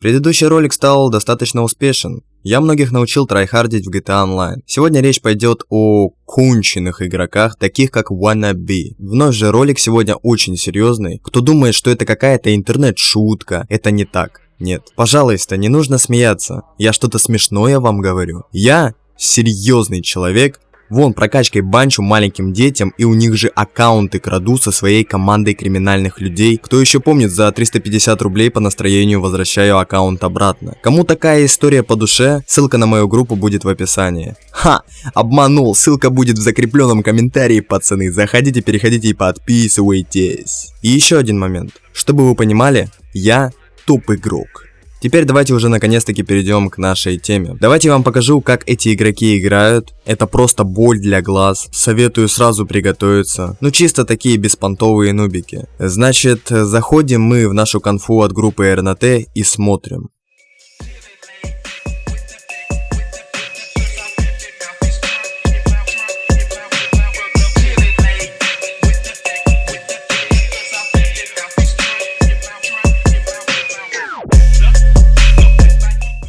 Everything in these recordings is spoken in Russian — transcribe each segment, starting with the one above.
Предыдущий ролик стал достаточно успешен. Я многих научил трайхардить в GTA Online. Сегодня речь пойдет о конченных игроках, таких как Wannabe. Вновь же ролик сегодня очень серьезный. Кто думает, что это какая-то интернет-шутка, это не так. Нет, пожалуйста, не нужно смеяться. Я что-то смешное вам говорю. Я серьезный человек, Вон прокачкой банчу маленьким детям и у них же аккаунты краду со своей командой криминальных людей. Кто еще помнит, за 350 рублей по настроению возвращаю аккаунт обратно. Кому такая история по душе, ссылка на мою группу будет в описании. Ха, обманул, ссылка будет в закрепленном комментарии, пацаны. Заходите, переходите и подписывайтесь. И еще один момент. Чтобы вы понимали, я топ-игрок. Теперь давайте уже наконец-таки перейдем к нашей теме. Давайте я вам покажу, как эти игроки играют. Это просто боль для глаз. Советую сразу приготовиться. Ну чисто такие беспонтовые нубики. Значит, заходим мы в нашу конфу от группы РНТ и смотрим.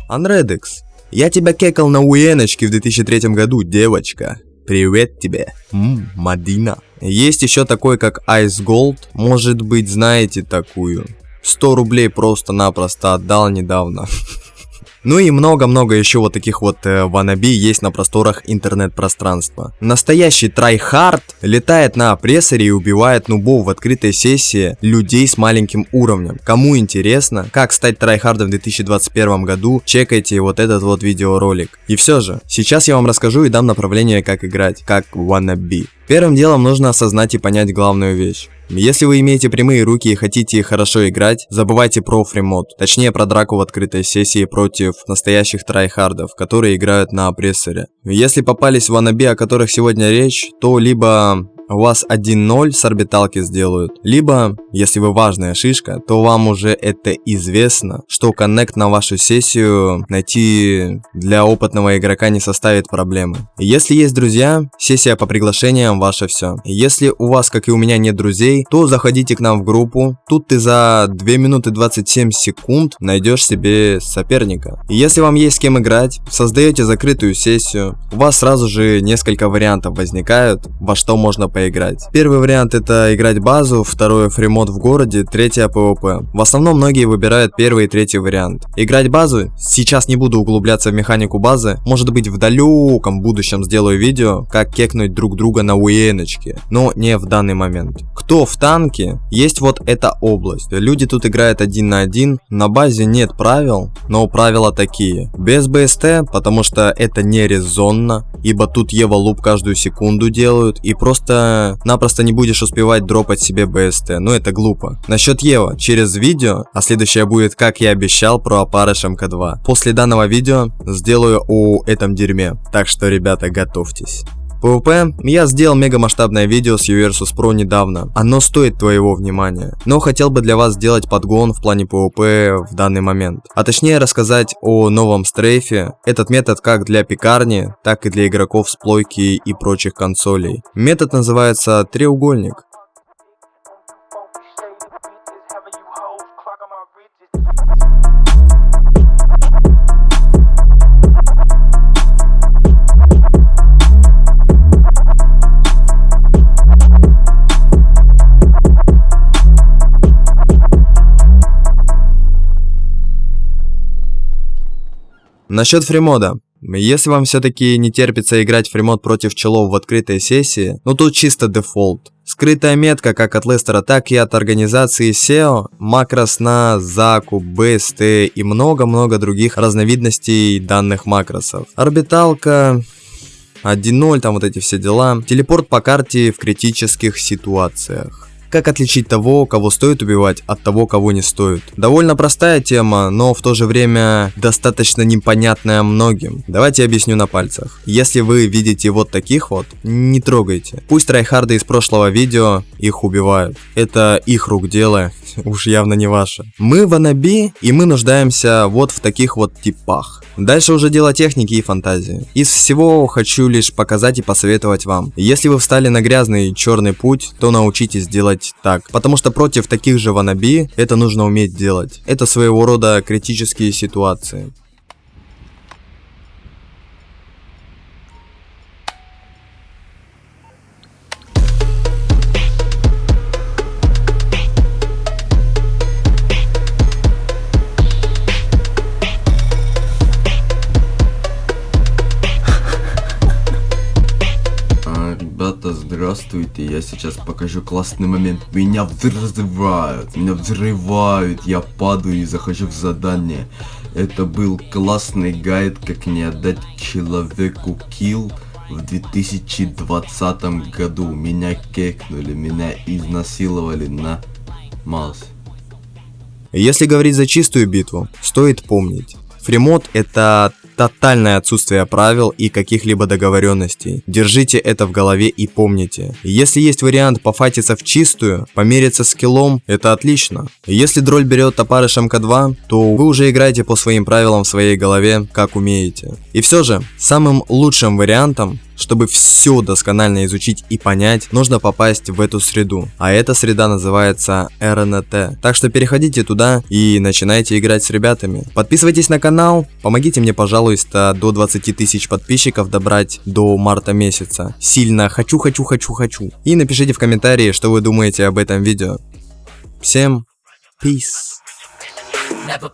Анредекс, я тебя кекал на Уеночке в 2003 году, девочка. Привет тебе. Ммм, Мадина. Есть еще такой, как Ice Gold. Может быть, знаете такую. 100 рублей просто-напросто отдал недавно. Ну и много-много еще вот таких вот э, wannabe есть на просторах интернет-пространства. Настоящий tryhard летает на Oppressor е и убивает нубов в открытой сессии людей с маленьким уровнем. Кому интересно, как стать tryhard ом в 2021 году, чекайте вот этот вот видеоролик. И все же, сейчас я вам расскажу и дам направление, как играть, как wannabe. Первым делом нужно осознать и понять главную вещь. Если вы имеете прямые руки и хотите хорошо играть, забывайте про freemode, точнее про драку в открытой сессии против настоящих tryhard ов, которые играют на Oppressor е. Если попались wannabe, о которых сегодня речь, то либо у вас 1-0 с орбиталки сделают. Либо, если вы важная шишка, то вам уже это известно, что коннект на вашу сессию найти для опытного игрока не составит проблемы. Если есть друзья, сессия по приглашениям ваше все. Если у вас, как и у меня, нет друзей, то заходите к нам в группу. Тут ты за 2 минуты 27 секунд найдешь себе соперника. Если вам есть с кем играть, создаете закрытую сессию, у вас сразу же несколько вариантов возникают, во что можно поиграть поиграть. Первый вариант это играть базу, второй фримод в городе, третье PvP. В основном многие выбирают первый и третий вариант. Играть базу, сейчас не буду углубляться в механику базы, может быть в далеком будущем сделаю видео, как кекнуть друг друга на уеночке, но не в данный момент. Кто в танке, есть вот эта область. Люди тут играют один на один, на базе нет правил, но правила такие. Без БСТ, потому что это не резонно, ибо тут Ева луп каждую секунду делают, и просто напросто не будешь успевать дропать себе БСТ, ну это глупо. Насчет Ева, через видео, а следующее будет, как я обещал, про опарыш МК2. После данного видео сделаю о этом дерьме, так что, ребята, готовьтесь. PvP, я сделал мега масштабное видео с UVersus Pro недавно. Оно стоит твоего внимания. Но хотел бы для вас сделать подгон в плане PvP в данный момент. А точнее рассказать о новом стрейфе. Этот метод как для пекарни, так и для игроков с плойки и прочих консолей. Метод называется треугольник. Насчет freemode а. Если вам все-таки не терпится играть freemode против челов в открытой сессии, ну тут чисто дефолт. Скрытая метка как от Лестера, так и от организации CEO, макрос на закуп, BST и много-много других разновидностей данных макросов. Орбиталка, 1.0, там вот эти все дела. Телепорт по карте в критических ситуациях. Как отличить того, кого стоит убивать, от того, кого не стоит? Довольно простая тема, но в то же время достаточно непонятная многим. Давайте объясню на пальцах. Если вы видите вот таких вот, не трогайте. Пусть tryhard ы из прошлого видео их убивают. Это их рук дело, уж явно не ваше. Мы в Анаби, и мы нуждаемся вот в таких вот типах. Дальше уже дело техники и фантазии. Из всего хочу лишь показать и посоветовать вам. Если вы встали на грязный черный путь, то научитесь делать делать так. Потому что против таких же ванаби это нужно уметь делать. Это своего рода критические ситуации. Ребята, здравствуйте, я сейчас покажу классный момент. Меня взрывают, меня взрывают, я падаю и захожу в задание. Это был классный гайд, как не отдать человеку килл в 2020 году. Меня кекнули, меня изнасиловали на Малс. Если говорить за чистую битву, стоит помнить. Фримод это тотальное отсутствие правил и каких-либо договоренностей. Держите это в голове и помните. Если есть вариант пофатиться в чистую, помериться скиллом, это отлично. Если дроль берет топарышем К2, то вы уже играете по своим правилам в своей голове, как умеете. И все же, самым лучшим вариантом чтобы все досконально изучить и понять, нужно попасть в эту среду. А эта среда называется РНТ. Так что переходите туда и начинайте играть с ребятами. Подписывайтесь на канал, помогите мне, пожалуйста, до 20 тысяч подписчиков добрать до марта месяца. Сильно хочу, хочу, хочу, хочу. И напишите в комментарии, что вы думаете об этом видео. Всем peace. Never